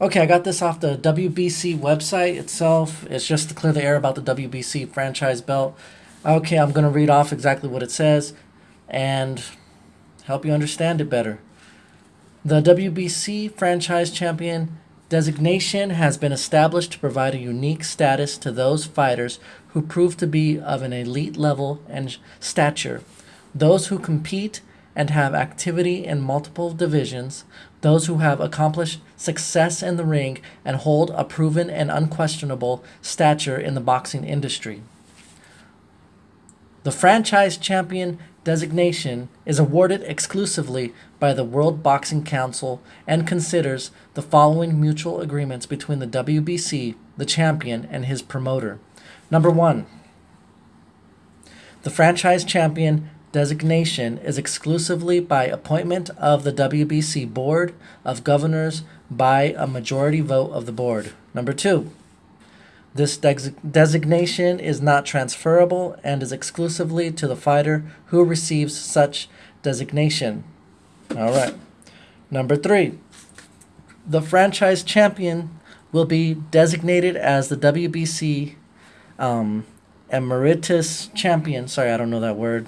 Okay, I got this off the WBC website itself. It's just to clear the air about the WBC franchise belt. Okay, I'm going to read off exactly what it says and help you understand it better. The WBC franchise champion designation has been established to provide a unique status to those fighters who prove to be of an elite level and stature. Those who compete and have activity in multiple divisions, those who have accomplished success in the ring and hold a proven and unquestionable stature in the boxing industry. The franchise champion designation is awarded exclusively by the World Boxing Council and considers the following mutual agreements between the WBC, the champion, and his promoter. Number one, the franchise champion designation is exclusively by appointment of the WBC Board of Governors by a majority vote of the board. Number two, this des- designation is not transferable and is exclusively to the fighter who receives such designation. All right. Number three, the franchise champion will be designated as the WBC um, emeritus champion. Sorry, I don't know that word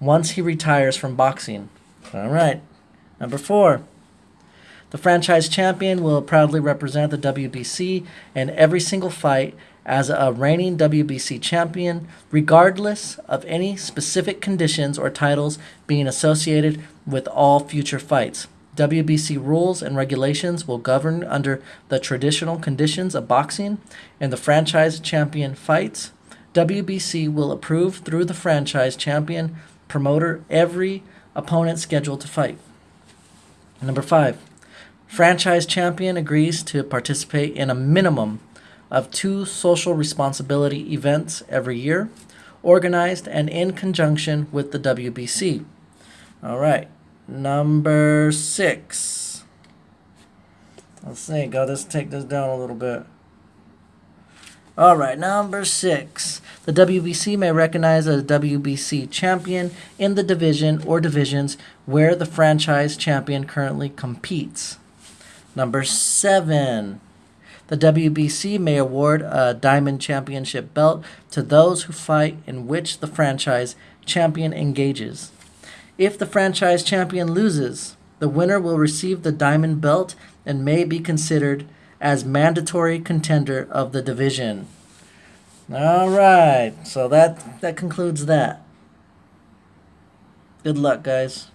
once he retires from boxing. All right. Number four. The franchise champion will proudly represent the WBC in every single fight as a reigning WBC champion, regardless of any specific conditions or titles being associated with all future fights. WBC rules and regulations will govern under the traditional conditions of boxing and the franchise champion fights. WBC will approve through the franchise champion promoter every opponent scheduled to fight. Number five, franchise champion agrees to participate in a minimum of two social responsibility events every year, organized and in conjunction with the WBC. All right, number six. Let's see, go. Let's take this down a little bit. All right, number six. The WBC may recognize a WBC champion in the division or divisions where the franchise champion currently competes. Number seven. The WBC may award a Diamond Championship belt to those who fight in which the franchise champion engages. If the franchise champion loses, the winner will receive the Diamond belt and may be considered as mandatory contender of the division. All right, so that that concludes that. Good luck, guys.